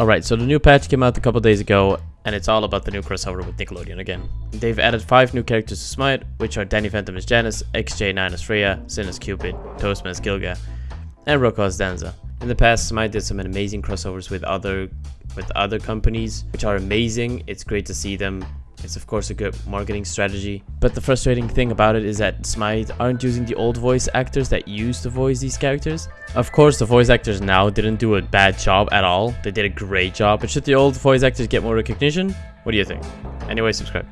Alright, so the new patch came out a couple days ago, and it's all about the new crossover with Nickelodeon again. They've added 5 new characters to Smite, which are Danny Phantom as Janus, XJ9 as Freya, Sin as Cupid, Toastman as Gilga, and Rocko as Danza. In the past, Smite did some amazing crossovers with other with other companies, which are amazing. It's great to see them it's of course a good marketing strategy, but the frustrating thing about it is that Smite aren't using the old voice actors that used to voice these characters. Of course, the voice actors now didn't do a bad job at all. They did a great job, but should the old voice actors get more recognition? What do you think? Anyway, subscribe.